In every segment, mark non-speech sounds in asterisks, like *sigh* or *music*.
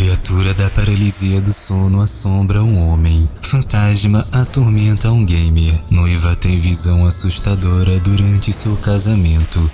Criatura da paralisia do sono assombra um homem. Fantasma atormenta um gamer. Noiva tem visão assustadora durante seu casamento.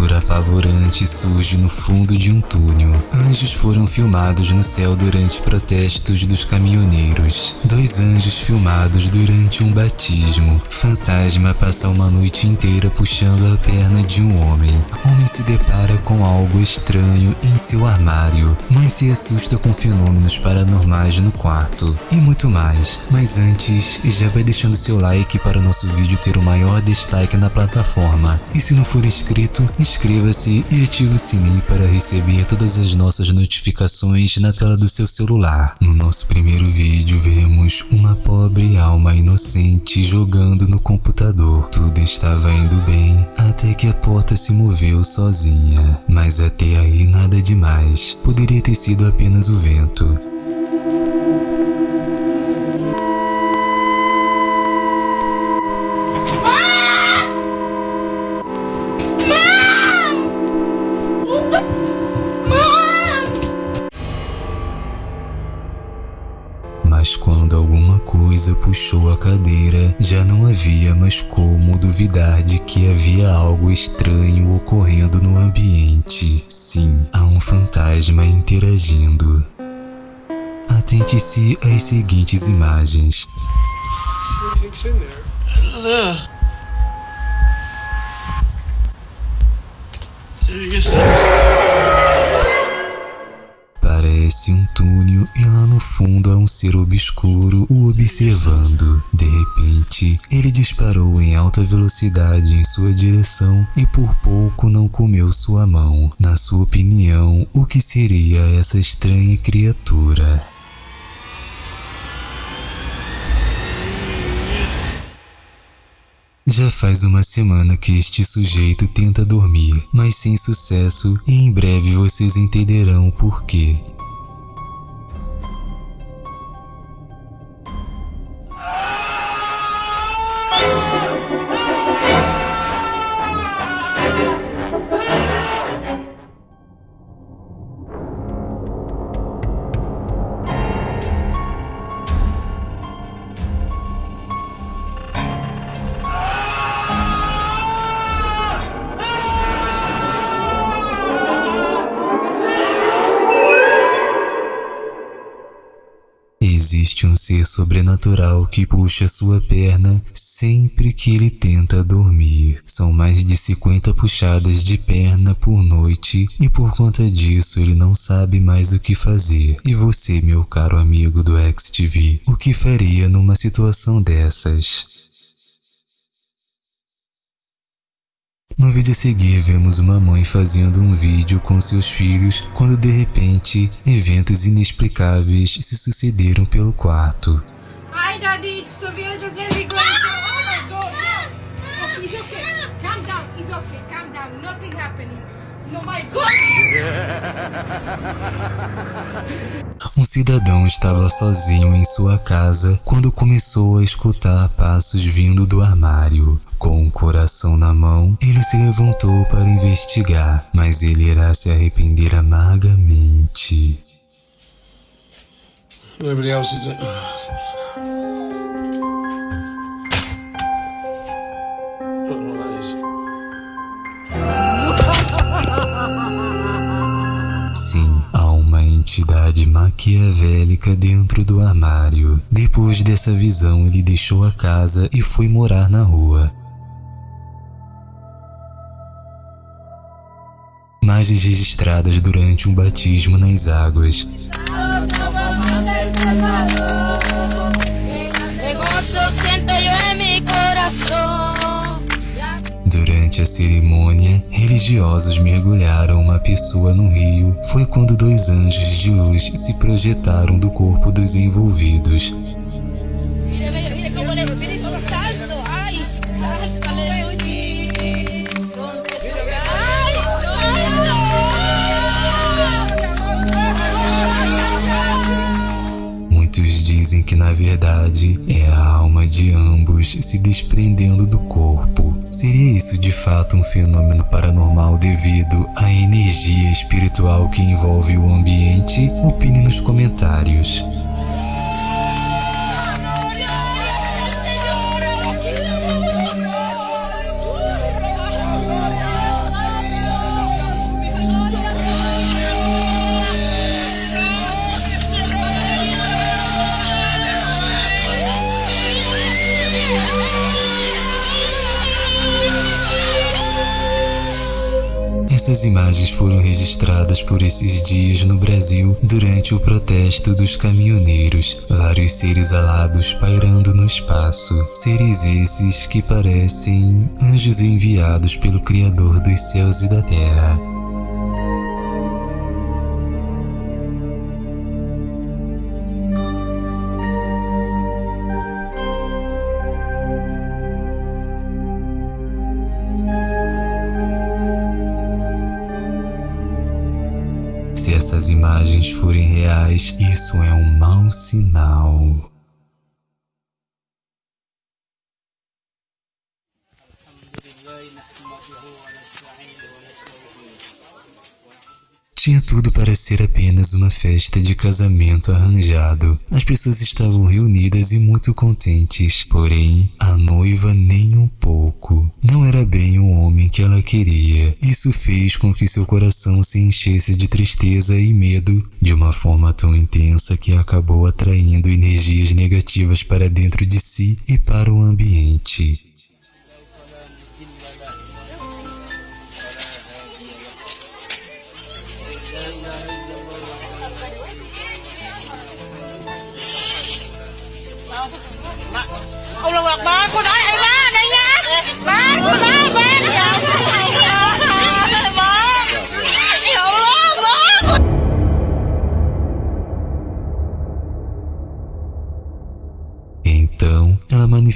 Criatura apavorante surge no fundo de um túnel. Anjos foram filmados no céu durante protestos dos caminhoneiros. Dois anjos filmados durante um batismo. Fantasma passa uma noite inteira puxando a perna de um homem. Homem se depara com algo estranho em seu armário. Mãe se assusta com fenômenos paranormais no quarto. E muito mais. Mas antes, já vai deixando seu like para o nosso vídeo ter o maior destaque na plataforma. E se não for inscrito, inscreva-se e ative o sininho para receber todas as nossas notificações na tela do seu celular. No nosso primeiro vídeo vemos uma pobre alma inocente jogando no computador. Tudo estava indo bem até que a porta se moveu sozinha. Mas até aí nada demais. Poderia ter sido apenas o vento. Puxou a cadeira, já não havia mais como duvidar de que havia algo estranho ocorrendo no ambiente. Sim, há um fantasma interagindo. Atente-se às seguintes imagens. Parece um túnel e lá no fundo há um ser obscuro o observando. De repente, ele disparou em alta velocidade em sua direção e por pouco não comeu sua mão. Na sua opinião, o que seria essa estranha criatura? Já faz uma semana que este sujeito tenta dormir, mas sem sucesso, e em breve vocês entenderão o porquê. Existe um ser sobrenatural que puxa sua perna sempre que ele tenta dormir. São mais de 50 puxadas de perna por noite e por conta disso ele não sabe mais o que fazer. E você, meu caro amigo do XTV, o que faria numa situação dessas? No vídeo a seguir, vemos uma mãe fazendo um vídeo com seus filhos quando de repente, eventos inexplicáveis se sucederam pelo quarto. Daddy. It's. Okay, it's okay. Calm down. It's okay. Calm down. Nothing happening. No, my God. *laughs* Um cidadão estava sozinho em sua casa quando começou a escutar passos vindo do armário. Com o coração na mão, ele se levantou para investigar, mas ele irá se arrepender amargamente. Else maquiavélica dentro do armário. Depois dessa visão, ele deixou a casa e foi morar na rua. Imagens registradas durante um batismo nas águas. Durante a cerimônia, religiosos mergulharam uma pessoa no rio. Foi quando dois anjos de luz se projetaram do corpo dos envolvidos. Muitos dizem que na verdade é a alma de ambos se desprendendo do corpo. Seria isso de fato um fenômeno paranormal devido à energia espiritual que envolve o ambiente? Opine nos comentários. Essas imagens foram registradas por esses dias no Brasil durante o protesto dos caminhoneiros, vários seres alados pairando no espaço. Seres esses que parecem anjos enviados pelo Criador dos céus e da terra. Essas imagens forem reais, isso é um mau sinal. Tinha tudo para ser apenas uma festa de casamento arranjado. As pessoas estavam reunidas e muito contentes, porém, a noiva nem um pouco. Não era bem o homem que ela queria. Isso fez com que seu coração se enchesse de tristeza e medo de uma forma tão intensa que acabou atraindo energias negativas para dentro de si e para o ambiente.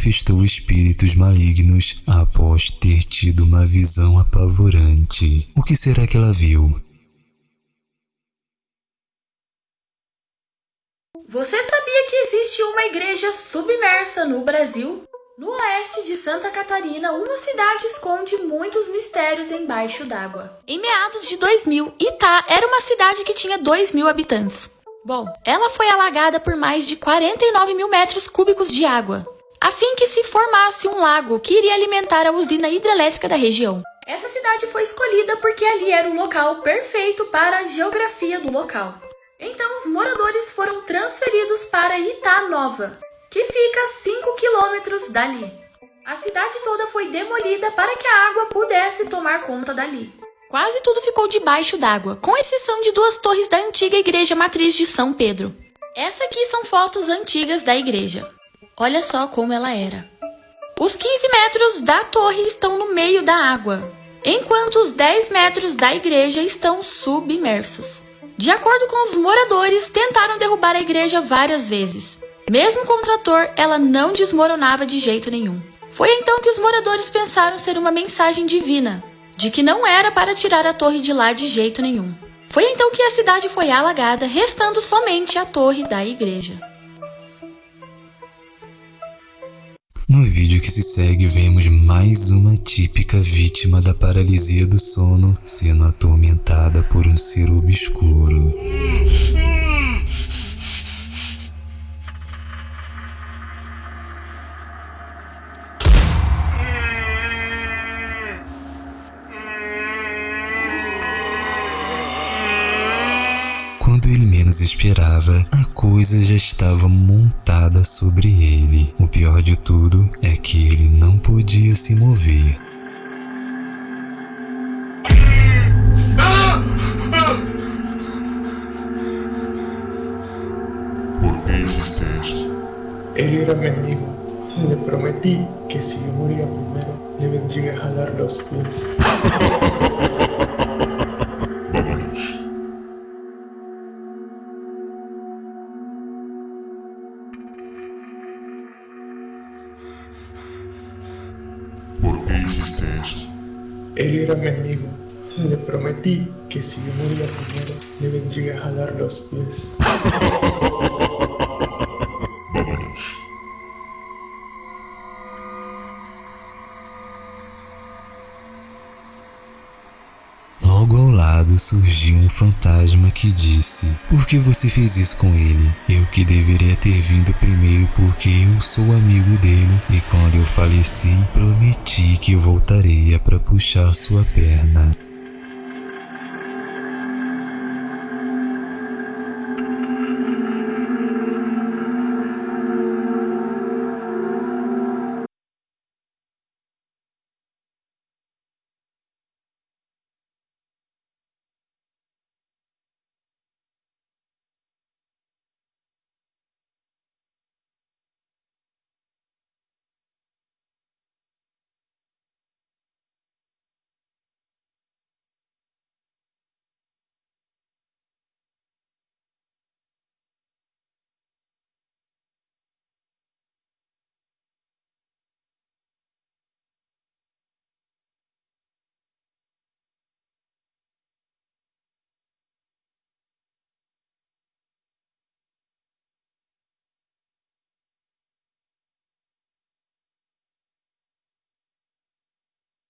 Manifestou espíritos malignos após ter tido uma visão apavorante. O que será que ela viu? Você sabia que existe uma igreja submersa no Brasil? No oeste de Santa Catarina, uma cidade esconde muitos mistérios embaixo d'água. Em meados de 2000, Itá era uma cidade que tinha 2 mil habitantes. Bom, ela foi alagada por mais de 49 mil metros cúbicos de água, a fim que se formasse um lago que iria alimentar a usina hidrelétrica da região. Essa cidade foi escolhida porque ali era o local perfeito para a geografia do local. Então os moradores foram transferidos para Itá Nova, que fica a 5 quilômetros dali. A cidade toda foi demolida para que a água pudesse tomar conta dali. Quase tudo ficou debaixo d'água, com exceção de duas torres da antiga igreja matriz de São Pedro. Essa aqui são fotos antigas da igreja. Olha só como ela era. Os 15 metros da torre estão no meio da água, enquanto os 10 metros da igreja estão submersos. De acordo com os moradores, tentaram derrubar a igreja várias vezes. Mesmo com o trator, ela não desmoronava de jeito nenhum. Foi então que os moradores pensaram ser uma mensagem divina, de que não era para tirar a torre de lá de jeito nenhum. Foi então que a cidade foi alagada, restando somente a torre da igreja. No vídeo que se segue, vemos mais uma típica vítima da paralisia do sono sendo atormentada por um ser obscuro. Quando ele menos esperava, coisa já estava montada sobre ele. O pior de tudo é que ele não podia se mover. ¿Por hiciste esto? Él era mi amigo. Le prometí que si yo moría primero, le vendría a jalar los pies. *laughs* era mi amigo. Le prometí que si yo moría primero, le vendría a jalar los pies. Logo ao lado surgiu um fantasma que disse: Por que você fez isso com ele? Eu que deveria ter vindo primeiro porque eu sou amigo dele e quando eu falei faleci, prometi que voltaria para puxar sua perna.